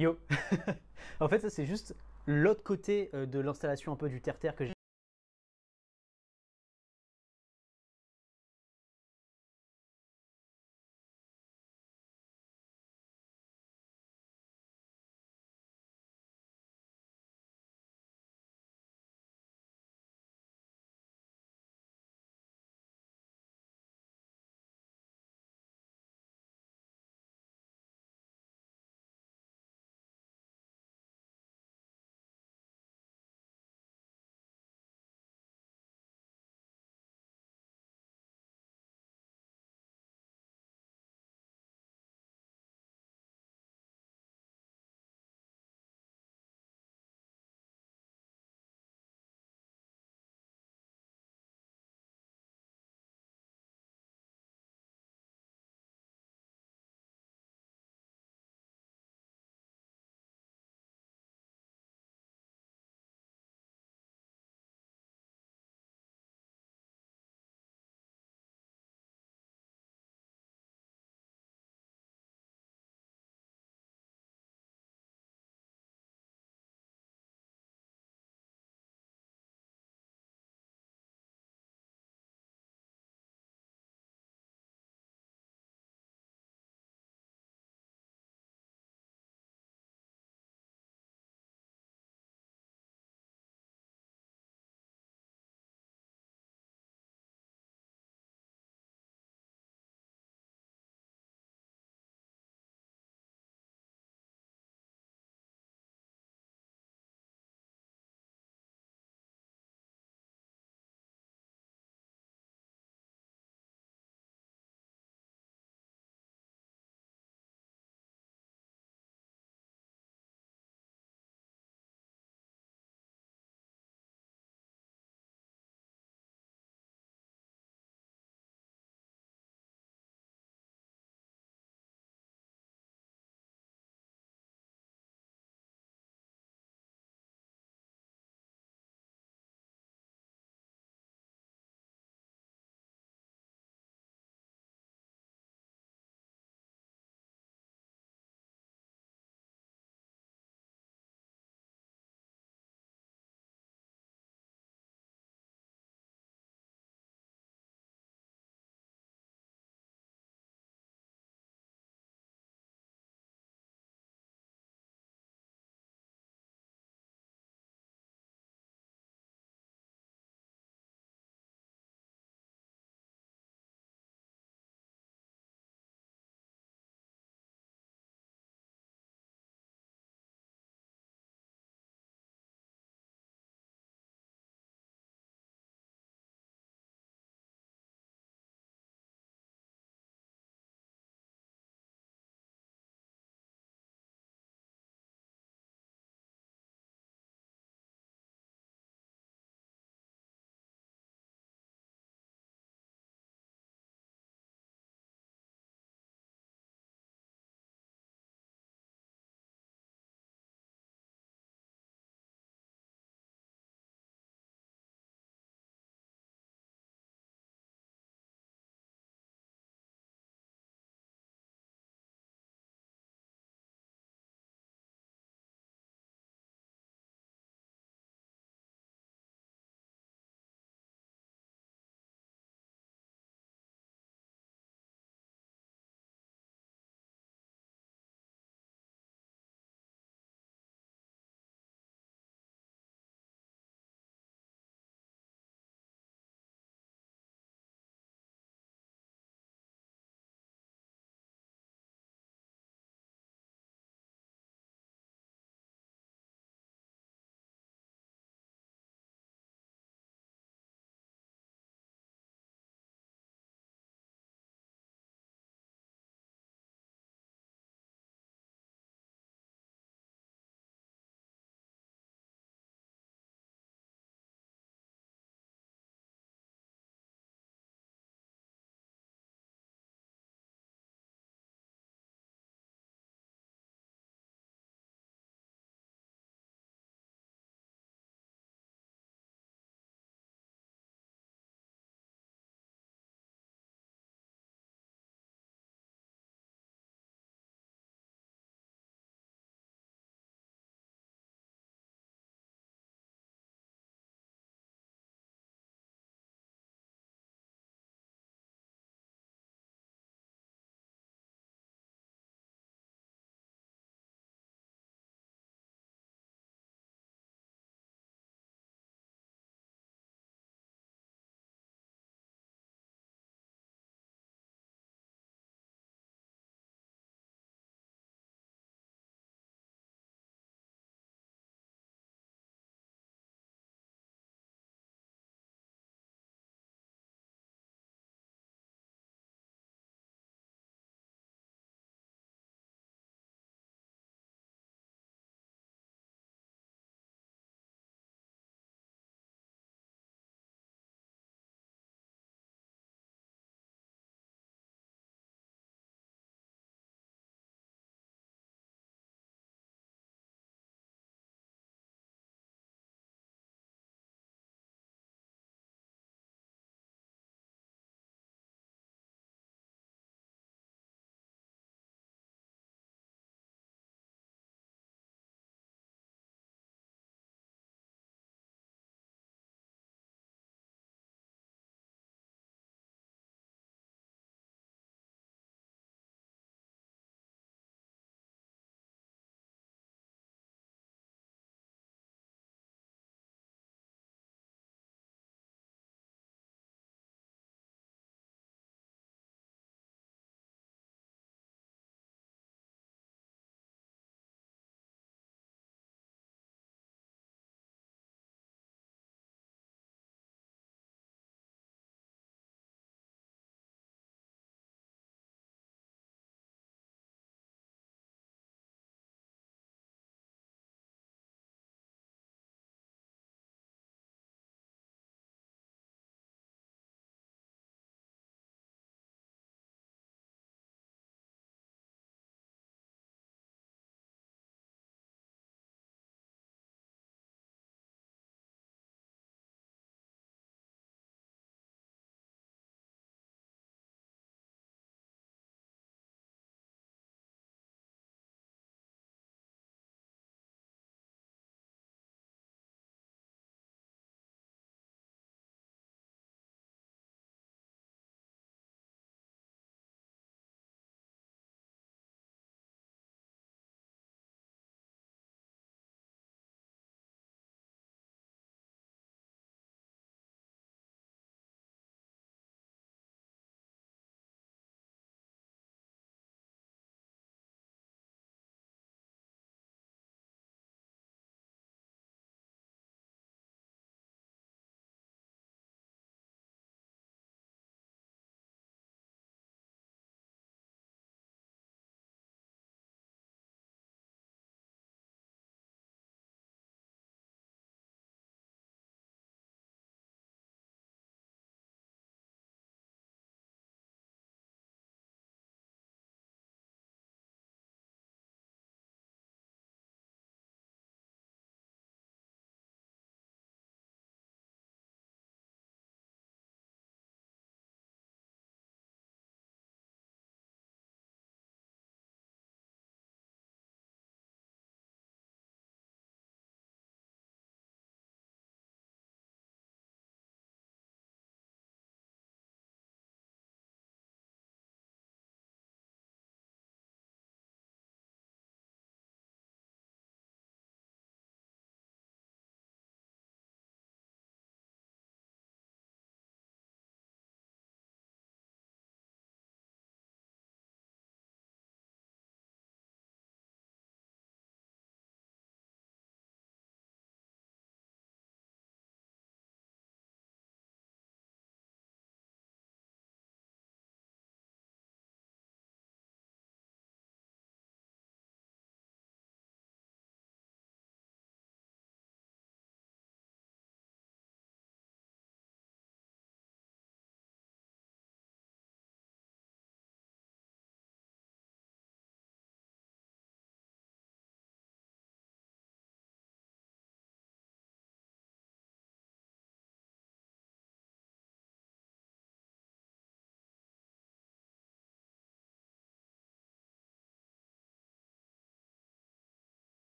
Yo. En fait, ça c'est juste l'autre côté euh, de l'installation un peu du terre-terre que j'ai